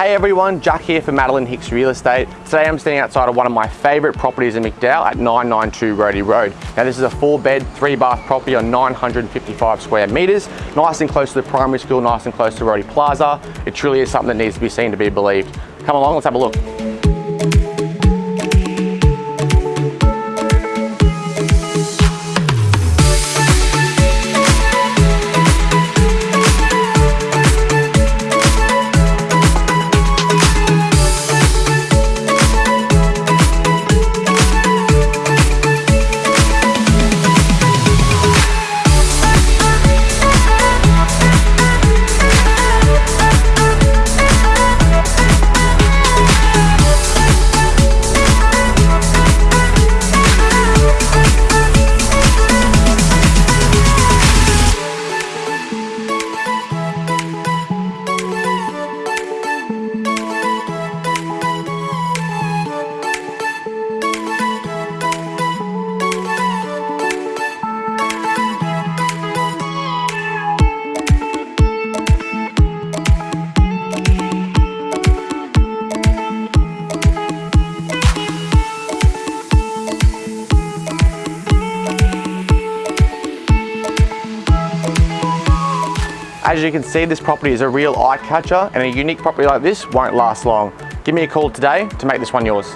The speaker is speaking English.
Hey everyone, Jack here for Madeline Hicks Real Estate. Today I'm standing outside of one of my favourite properties in McDowell at 992 Rody Road. Now this is a four bed, three bath property on 955 square metres, nice and close to the primary school, nice and close to Rody Plaza. It truly is something that needs to be seen to be believed. Come along, let's have a look. As you can see, this property is a real eye catcher and a unique property like this won't last long. Give me a call today to make this one yours.